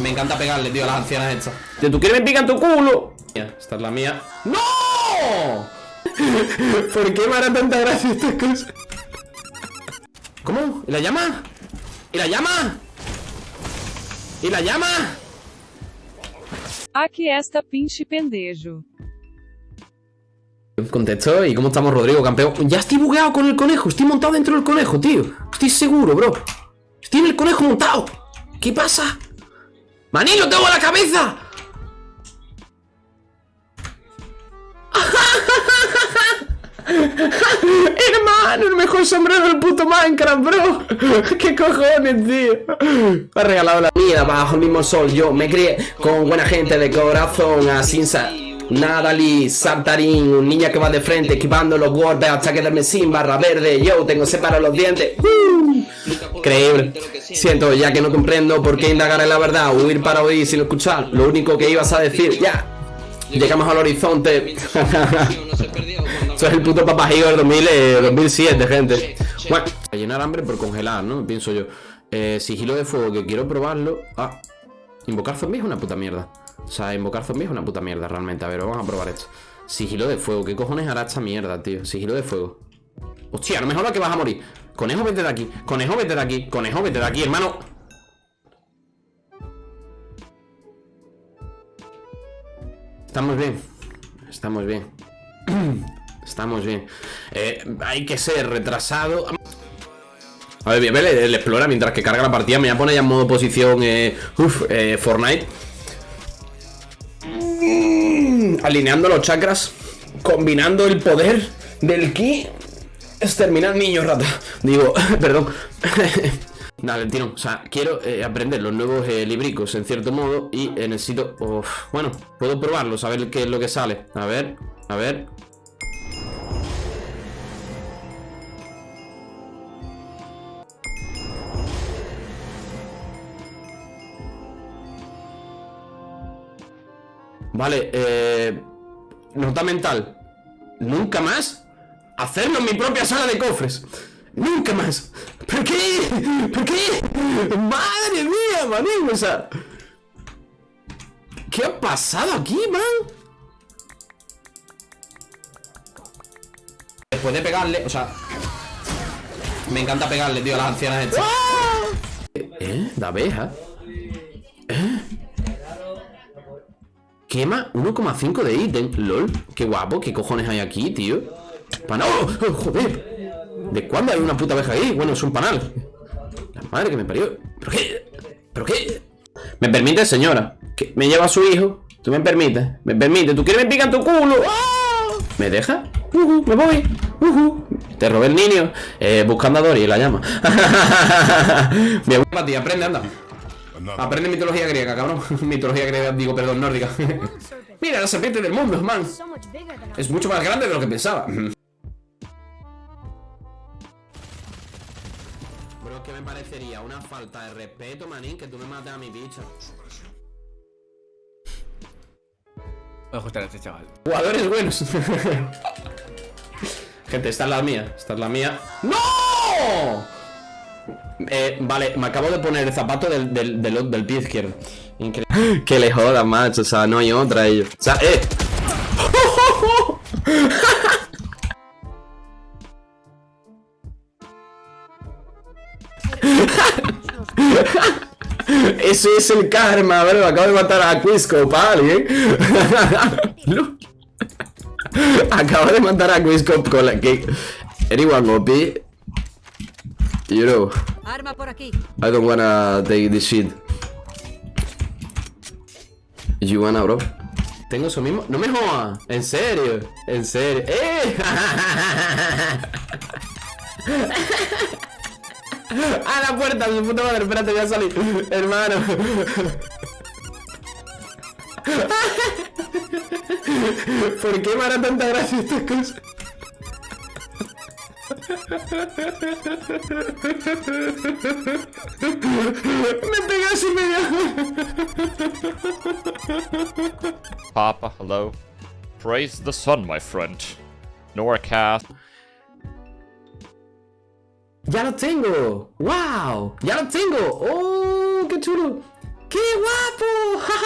Me encanta pegarle, tío, a las ancianas estas. ¿Tú quieres me pican tu culo? Esta es la mía. ¡No! ¿Por qué me hará tanta gracia estas cosas? ¿Cómo? ¿Y la llama? ¿Y la llama? ¿Y la llama? Aqui esta pinche pendejo. Contexto, ¿y cómo estamos, Rodrigo, campeón? Ya estoy bugueado con el conejo, estoy montado dentro del conejo, tío Estoy seguro, bro Estoy en el conejo montado ¿Qué pasa? ¡Manilo, tengo la cabeza! Hermano, el mejor sombrero del puto Minecraft, bro. ¿Qué cojones, tío? Me ha regalado la vida bajo el mismo sol. Yo me crié con buena gente de corazón Así Nadali, Saltarín, un niña que va de frente Esquivando los golpes hasta quedarme sin barra verde. Yo tengo separados los dientes. Uh, Increíble Siento ya que no comprendo por qué indagar en la verdad Huir para oír sin escuchar Lo único que ibas a decir, ya Llegamos al horizonte Eso es el puto papajío del 2007, gente Bueno, llenar hambre por congelar, ¿no? Pienso yo eh, Sigilo de fuego, que quiero probarlo Ah, invocar zombies es una puta mierda o sea, invocar zombies es una puta mierda realmente. A ver, vamos a probar esto. Sigilo de fuego. ¿Qué cojones hará esta mierda, tío? Sigilo de fuego. Hostia, no me jodas que vas a morir. Conejo, vete de aquí. Conejo, vete de aquí. Conejo, vete de aquí, hermano. Estamos bien. Estamos bien. Estamos bien. Eh, hay que ser retrasado. A ver, ver el, explora mientras que carga la partida. Me voy a poner ya en modo posición eh, uf, eh, Fortnite alineando los chakras, combinando el poder del ki. Exterminar niños rata. Digo, perdón. Dale, tiro. O sea, quiero eh, aprender los nuevos eh, libricos en cierto modo y eh, necesito... bueno, puedo probarlo, saber qué es lo que sale. A ver, a ver. Vale, eh... Nota mental. Nunca más hacerlo en mi propia sala de cofres. Nunca más. ¿Por qué? ¿Por qué? Madre mía, manín. O sea... ¿Qué ha pasado aquí, man? Después de pegarle, o sea... Me encanta pegarle, tío, a las ancianas estas. ¿Eh? ¿De abeja? ¿Eh? Quema 1,5 de ítem LOL, qué guapo, qué cojones hay aquí, tío Panal, ¡Oh, joder ¿De cuándo hay una puta abeja ahí? Bueno, es un panal La madre que me parió ¿Pero qué? ¿Pero qué? ¿Me permite, señora? que ¿Me lleva a su hijo? ¿Tú me permites? ¿Me permite? ¿Tú quieres me pican tu culo? ¡Ah! ¿Me deja? Uh me voy uh Te robé el niño eh, Buscando a Dory, la llama Me voy para ti, aprende, anda Aprende mitología griega, cabrón. mitología griega, digo, perdón, nórdica. Mira, la serpiente del mundo, man. Es mucho más grande de lo que pensaba. Parecería una falta de respeto, manín, que tú me mates a mi bicha. Voy a ajustar a este chaval. Jugadores buenos. Gente, esta es la mía. Esta es la mía. ¡No! Eh, vale, me acabo de poner el zapato del, del, del, pie izquierdo. Increíble. Que le joda, macho. O sea, no hay otra ellos. O sea, eh. Eso es el karma, bro. Acabo de matar a Quisco, ¿vale? ¿eh? Acabo de matar a Quisco con la que... Anyone OP You know, Arma por aquí. I don't wanna take this shit. You wanna, bro? Tengo eso mismo. No me jodas. En serio. En serio. ¡Eh! ¡A la puerta! Su puta madre. Espérate, voy a salir. Hermano. ¿Por qué me hará tanta gracia estas cosas? Me pegas y me Papa, hello. Praise the sun, my friend. Norcast. ¡Ya lo tengo! ¡Wow! ¡Ya lo tengo! ¡Oh! ¡Qué chulo! ¡Qué guapo!